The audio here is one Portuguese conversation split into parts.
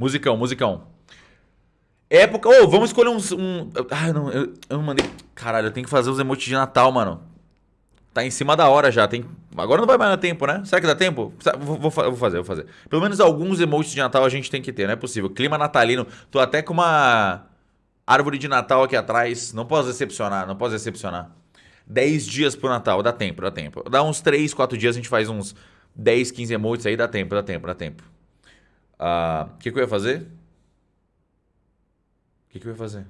Musicão, musicão. Época. Ô, oh, vamos escolher uns. Um... Ah, não, eu, eu não mandei. Caralho, eu tenho que fazer os emotes de Natal, mano. Tá em cima da hora já. Tem... Agora não vai mais dar tempo, né? Será que dá tempo? Vou, vou, vou, fazer, vou fazer. Pelo menos alguns emotes de Natal a gente tem que ter, não é possível. Clima natalino. Tô até com uma árvore de Natal aqui atrás. Não posso decepcionar, não posso decepcionar. 10 dias pro Natal, dá tempo, dá tempo. Dá uns 3, 4 dias, a gente faz uns 10, 15 emotes aí, dá tempo, dá tempo, dá tempo. O uh, ah, que, que eu ia fazer? O que, que eu ia fazer?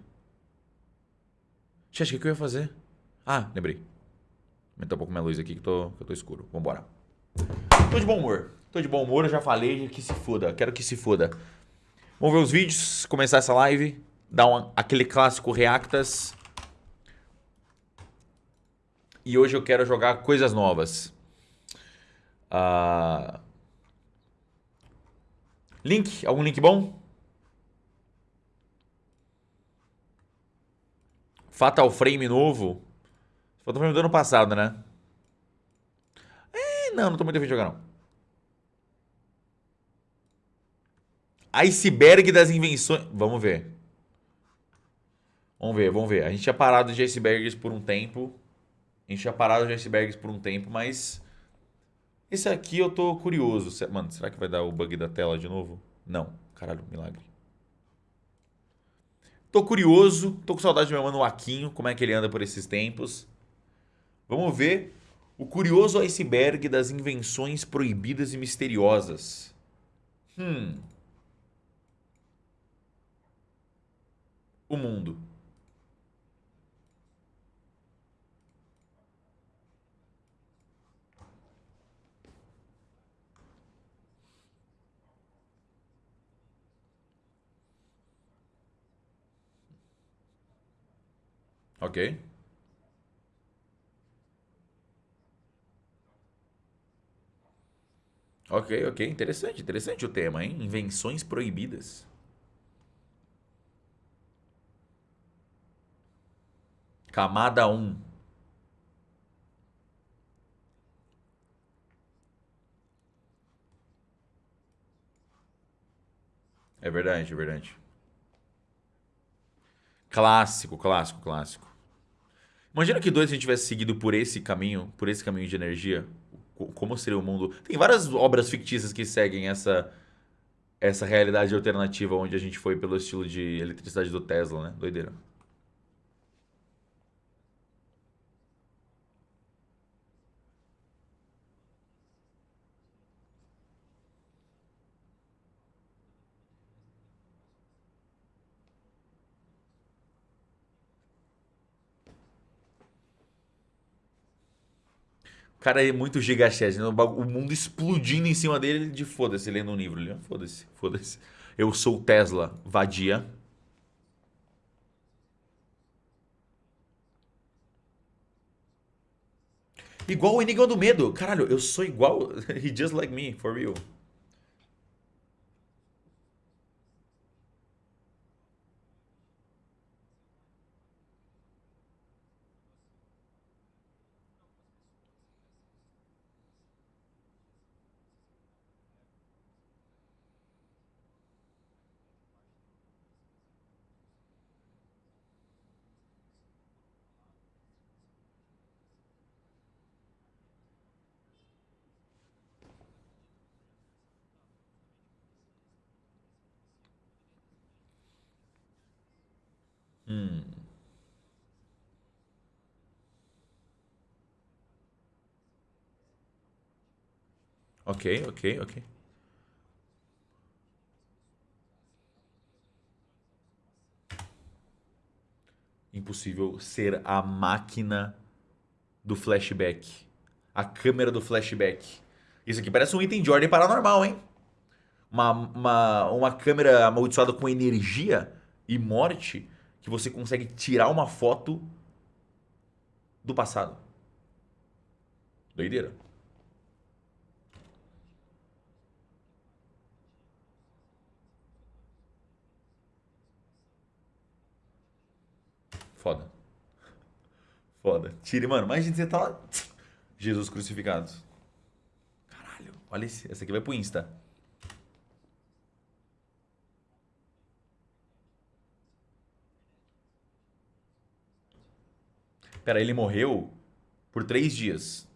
Chat, o que, que eu ia fazer? Ah, lembrei. Aumentar um pouco minha luz aqui que, tô, que eu tô escuro. Vambora. Tô de bom humor. Tô de bom humor, eu já falei que se foda. Quero que se foda. Vamos ver os vídeos, começar essa live. Dar aquele clássico Reactas. E hoje eu quero jogar coisas novas. Uh... Link? Algum link bom? Fatal Frame novo. Fatal Frame do ano passado, né? É, não, não tô muito afim de jogar, não. Iceberg das invenções. Vamos ver. Vamos ver, vamos ver. A gente tinha parado de icebergs por um tempo. A gente tinha parado de icebergs por um tempo, mas... Esse aqui eu tô curioso. Mano, será que vai dar o bug da tela de novo? Não. Caralho, milagre. Tô curioso, tô com saudade do meu mano Aquinho, como é que ele anda por esses tempos. Vamos ver o curioso iceberg das invenções proibidas e misteriosas. Hum. O mundo. Ok. Ok, ok. Interessante, interessante o tema, hein? Invenções proibidas. Camada 1. É verdade, é verdade. Clássico, clássico, clássico. Imagina que dois a gente tivesse seguido por esse caminho, por esse caminho de energia. Como seria o mundo? Tem várias obras fictícias que seguem essa essa realidade alternativa onde a gente foi pelo estilo de eletricidade do Tesla, né? Doideira. O cara é muito gigachese, né? o mundo explodindo em cima dele de foda-se, lendo um livro ali. Foda-se, foda-se. Eu sou Tesla, vadia. Igual o Enigma do Medo. Caralho, eu sou igual. He just like me, for real. Hum. Ok, ok, ok. Impossível ser a máquina do flashback. A câmera do flashback. Isso aqui parece um item de ordem paranormal, hein? Uma, uma, uma câmera amaldiçoada com energia e morte que você consegue tirar uma foto do passado. Doideira. Foda. Foda. Tire, mano. Imagina você tá lá. Jesus crucificado. Caralho. Olha esse. Essa aqui vai pro Insta. Pera, ele morreu por três dias.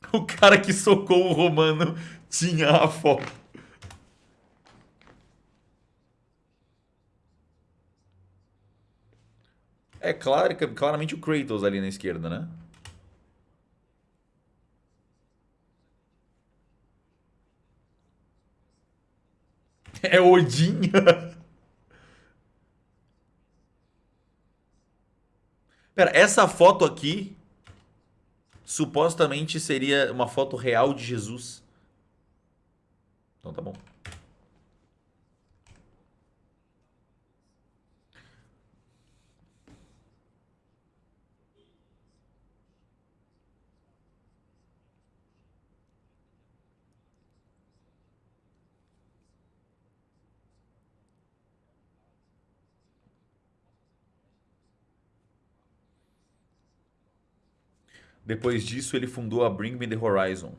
O cara que socou o Romano tinha a foto. É claro, claramente o Kratos ali na esquerda, né? É Odin. Pera, essa foto aqui supostamente seria uma foto real de Jesus. Então tá bom. Depois disso, ele fundou a Bring Me The Horizon.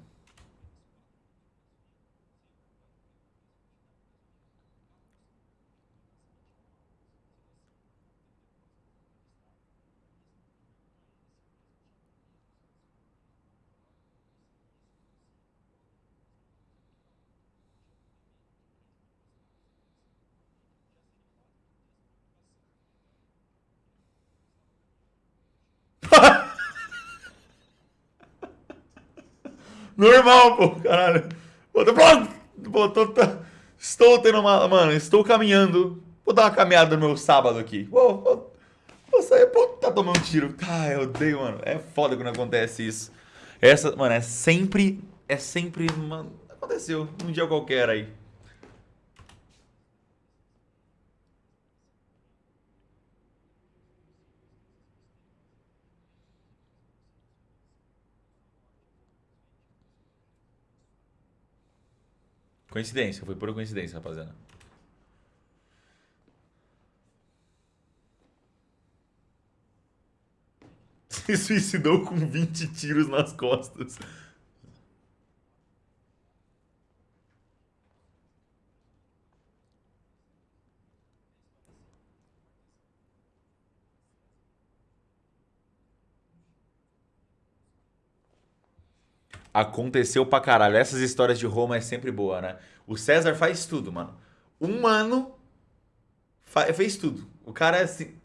Normal, pô, caralho. Pô, tô, tô, estou tendo uma. Mano, estou caminhando. Vou dar uma caminhada no meu sábado aqui. Vou, vou, vou sair. Pô, tá tomando um tiro. Ah, eu odeio, mano. É foda quando acontece isso. Essa, mano, é sempre. É sempre. Mano, aconteceu. Um dia qualquer aí. Coincidência, foi pura coincidência, rapaziada. Se suicidou com 20 tiros nas costas. Aconteceu pra caralho. Essas histórias de Roma é sempre boa, né? O César faz tudo, mano. Um ano fez tudo. O cara assim.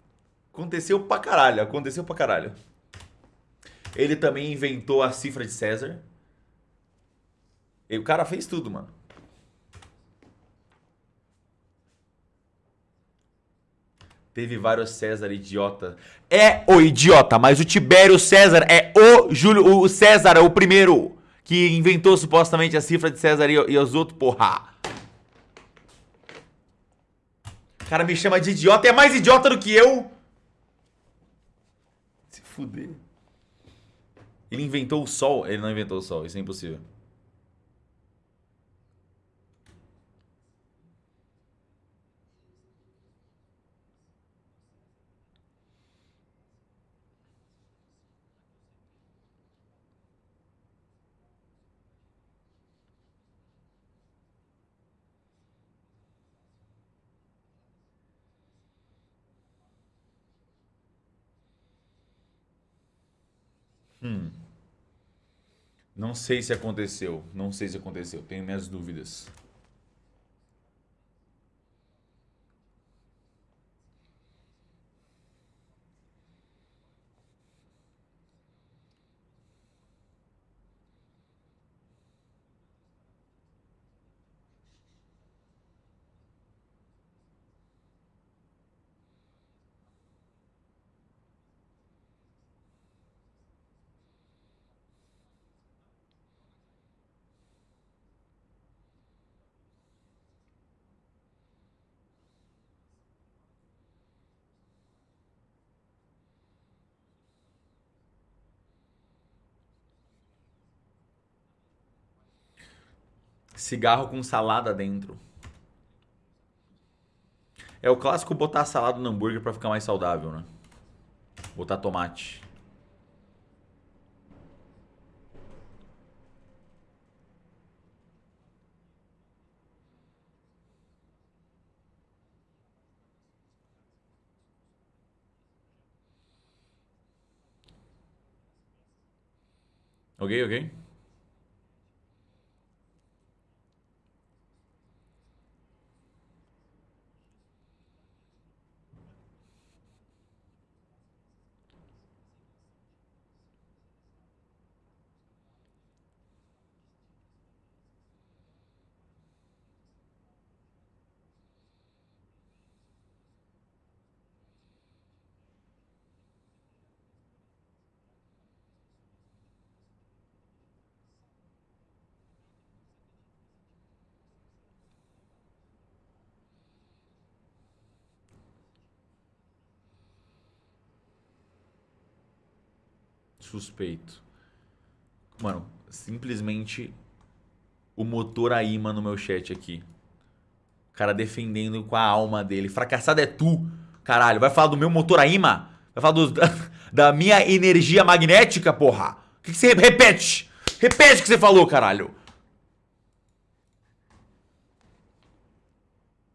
Aconteceu pra caralho. Aconteceu pra caralho. Ele também inventou a cifra de César. E o cara fez tudo, mano. Teve vários César idiota. É o idiota, mas o Tibério César é o Júlio, o César é o primeiro que inventou supostamente a cifra de César e, os outros, porra. O cara me chama de idiota, é mais idiota do que eu. Se fuder. Ele inventou o sol. Ele não inventou o sol, isso é impossível. Hum. Não sei se aconteceu. Não sei se aconteceu. Tenho minhas dúvidas. Cigarro com salada dentro. É o clássico botar salada no hambúrguer para ficar mais saudável, né? Botar tomate. Ok, ok. Suspeito. Mano, simplesmente o motor a imã no meu chat aqui. O cara defendendo com a alma dele. Fracassado é tu, caralho. Vai falar do meu motor a imã? Vai falar do, da, da, minha energia magnética, porra? O que, que você repete? Repete o que você falou, caralho.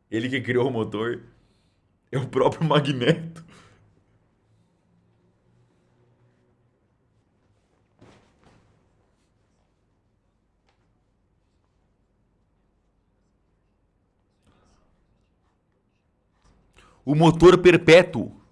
Ele que criou o motor é o próprio Magneto. O motor perpétuo.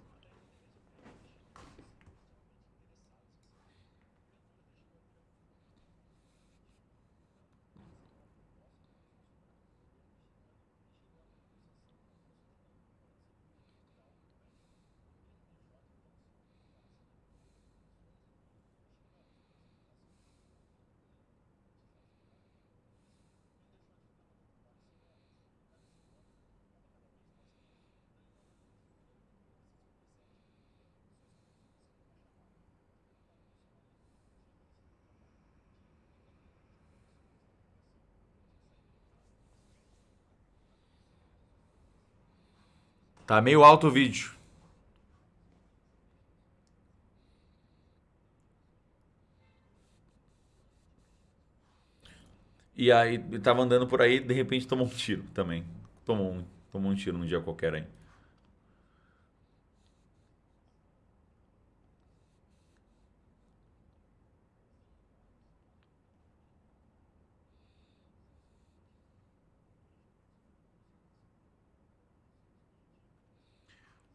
Tá meio alto o vídeo. E aí, tava andando por aí, de repente tomou um tiro também. Tomou um, tomou um tiro num dia qualquer aí.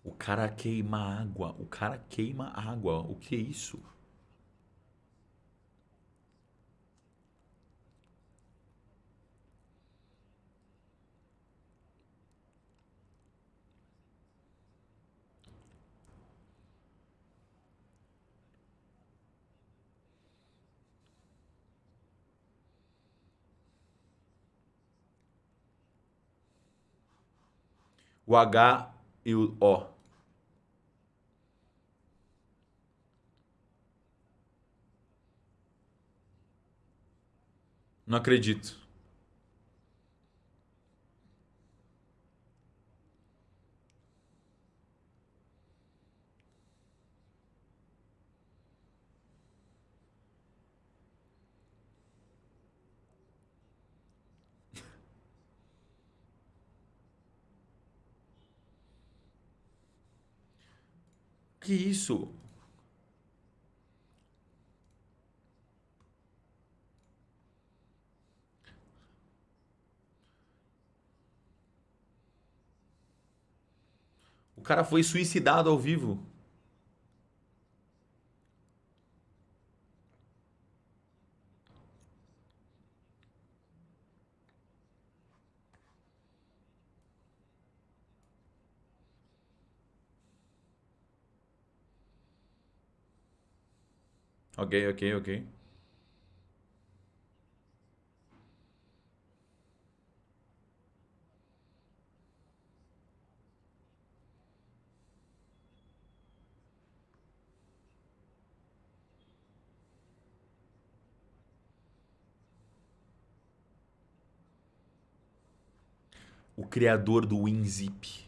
O cara queima água. O cara queima água. O que é isso? O H e o O. Não acredito. Que isso? Cara foi suicidado ao vivo. Ok, ok, ok. O criador do WinZip.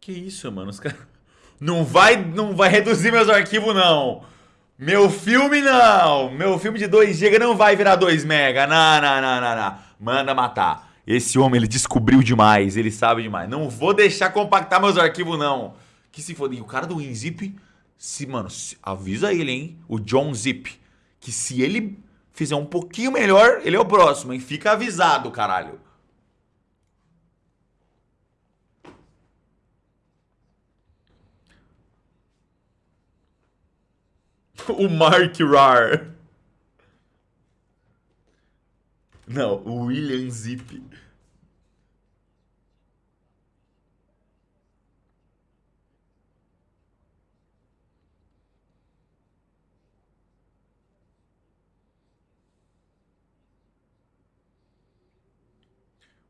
Que isso, mano? Os caras... Não vai, não vai reduzir meus arquivos, não. Meu filme, não. Meu filme de 2 GB não vai virar 2 mega. Não, não, não, não, não. Manda matar. Esse homem, ele descobriu demais, ele sabe demais. Não vou deixar compactar meus arquivos, não. Que se foda. E o cara do WinZip, se, mano, se, avisa ele, hein? O John Zip. Que se ele fizer um pouquinho melhor, ele é o próximo, hein? Fica avisado, caralho. o Mark Rar. Não, o William Zip.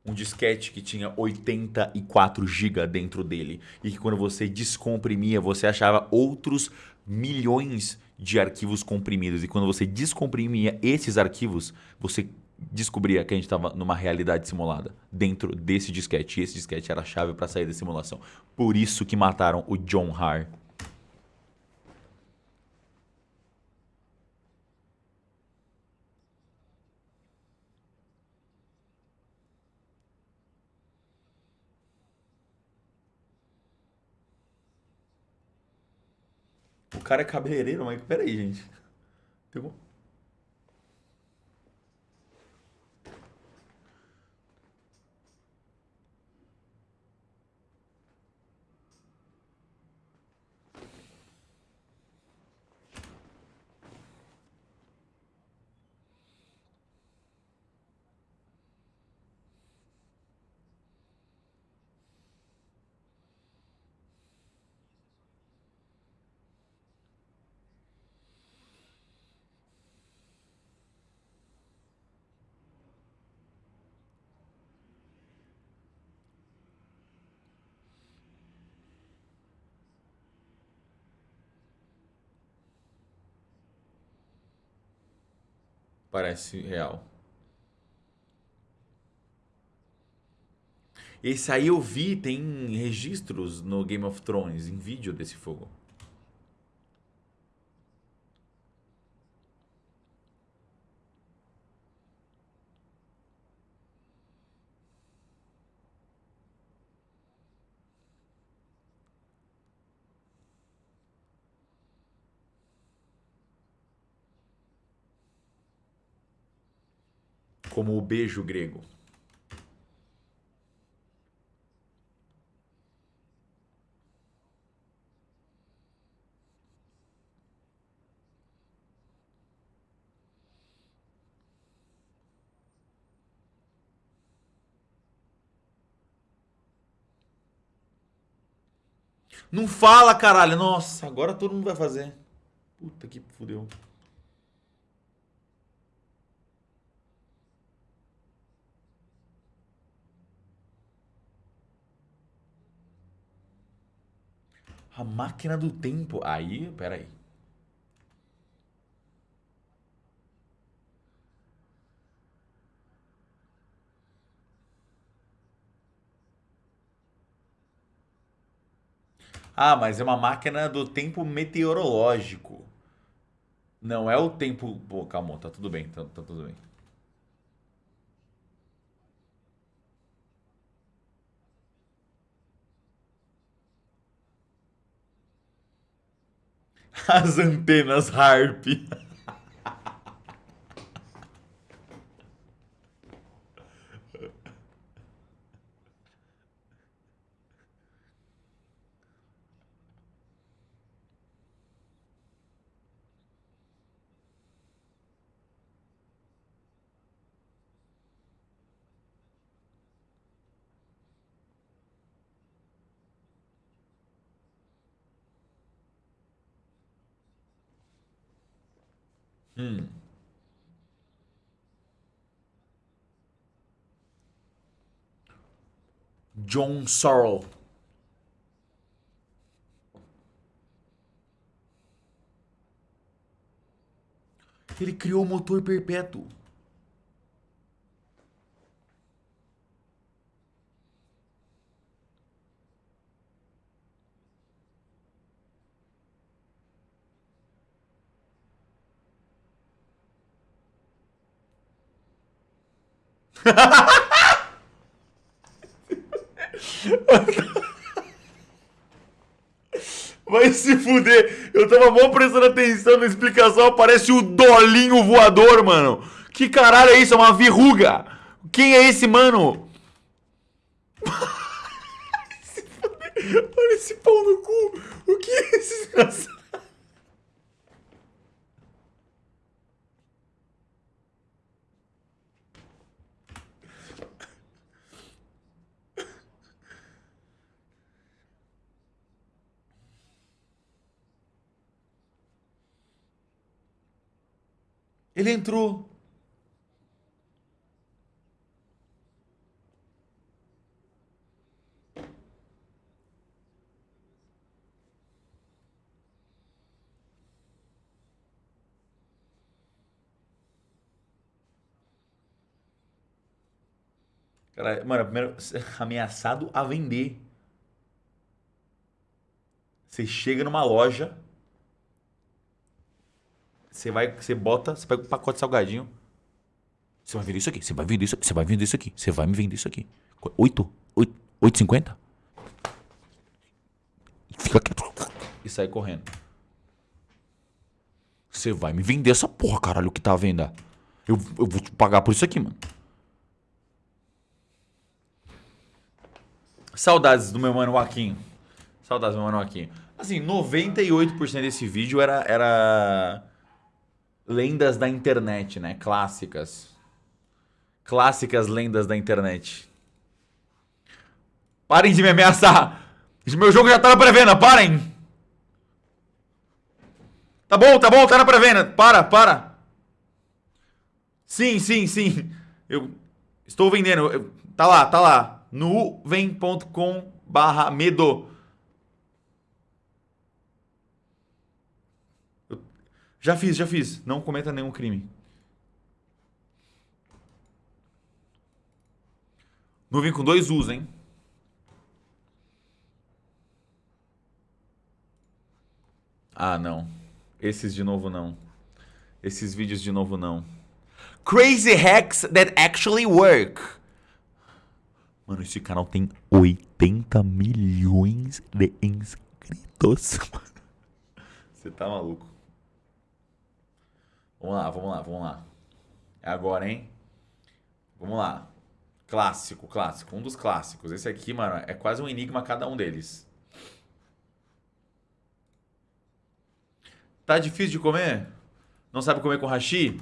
Um disquete que tinha 84 GB dentro dele e que quando você descomprimia você achava outros milhões de arquivos comprimidos. E quando você descomprimia esses arquivos você descobria que a gente estava numa realidade simulada dentro desse disquete. E esse disquete era a chave para sair da simulação. Por isso que mataram o John Har cara é cabeleireiro, mas peraí, gente. Tem Parece real. Esse aí eu vi, tem registros no Game of Thrones, em vídeo desse fogo. Como o beijo grego. Não fala, caralho. Nossa, agora todo mundo vai fazer. Puta que fudeu. A máquina do tempo. Aí, peraí. Ah, mas é uma máquina do tempo meteorológico. Não é o tempo... Pô, calma, tá tudo bem, tá, tá tudo bem. As antenas Harp. Hum. John Sorrell. Ele criou o motor perpétuo. Vai se fuder. Eu tava mal prestando atenção na explicação. Aparece o dolinho voador, mano. Que caralho é isso? É uma verruga. Quem é esse, mano? Olha esse pau no cu. O que é esse desgraçado? Ele entrou. Cara, mano, primeiro, ameaçado a vender. Você chega numa loja, você vai, você bota, você pega um pacote de salgadinho. Você vai vender isso aqui, você vai vender isso aqui, você vai vender isso aqui, você vai me vender isso aqui. 8? 8, 8,50? Fica quieto. E sai correndo. Você vai me vender essa porra, caralho, que tá à venda. Eu, eu vou te pagar por isso aqui, mano. Saudades do meu mano Joaquim. Saudades do meu mano Joaquim. Assim, 98% desse vídeo era, era lendas da internet, né? Clássicas. Clássicas lendas da internet. Parem de me ameaçar! Meu jogo já tá na pré-venda, parem! Tá bom, tá bom, tá na pré-venda. Para, para. Sim, sim, sim. Eu estou vendendo. Eu, tá lá, tá lá nuvem.com barra medo. Já fiz, já fiz. Não cometa nenhum crime. Nuvem com dois U's, hein? Ah, não. Esses de novo não. Esses vídeos de novo não. Crazy hacks that actually work. Mano, esse canal tem 80 milhões de inscritos. Você tá maluco. Vamos lá, vamos lá, vamos lá. É agora, hein? Vamos lá. Clássico, clássico. Um dos clássicos. Esse aqui, mano, é quase um enigma cada um deles. Tá difícil de comer? Não sabe comer com hashi?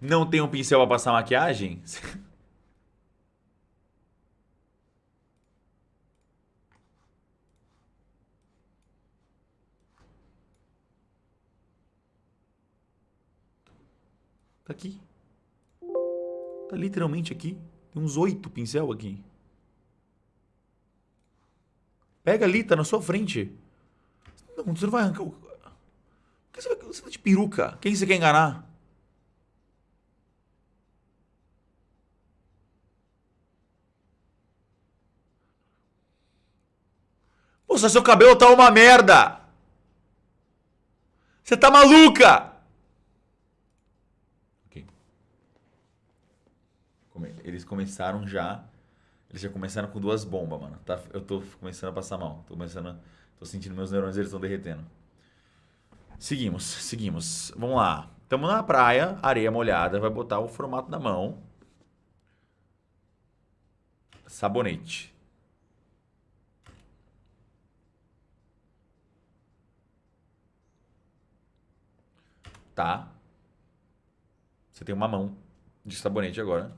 Não tem um pincel para passar maquiagem? Tá aqui. Tá literalmente aqui. Tem uns oito pincel aqui. Pega ali, tá na sua frente. Não, você não vai arrancar o... Por que você vai, você vai de peruca? Quem você quer enganar? Poxa, seu cabelo tá uma merda. Você tá maluca? Eles começaram já. Eles já começaram com duas bombas, mano. Tá, eu tô começando a passar mal. Tô começando. Tô sentindo meus neurônios, eles estão derretendo. Seguimos, seguimos. Vamos lá. Estamos na praia, areia molhada. Vai botar o formato da mão. Sabonete. Tá? Você tem uma mão de sabonete agora.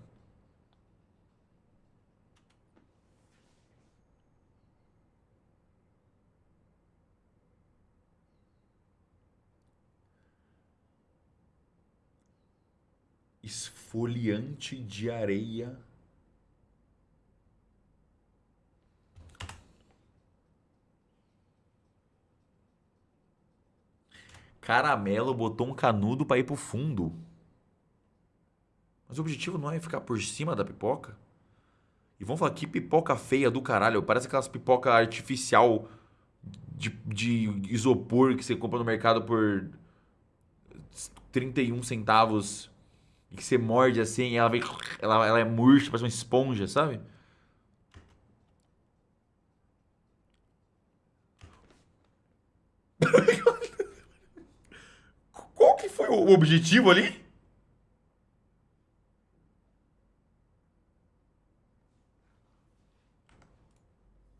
Esfoliante de areia. Caramelo botou um canudo pra ir pro fundo. Mas o objetivo não é ficar por cima da pipoca? E vamos falar que pipoca feia do caralho. Parece aquelas pipoca artificial de, de isopor que você compra no mercado por 31 centavos. E que você morde assim e ela vem. Ela, ela é murcha, parece uma esponja, sabe? O objetivo ali?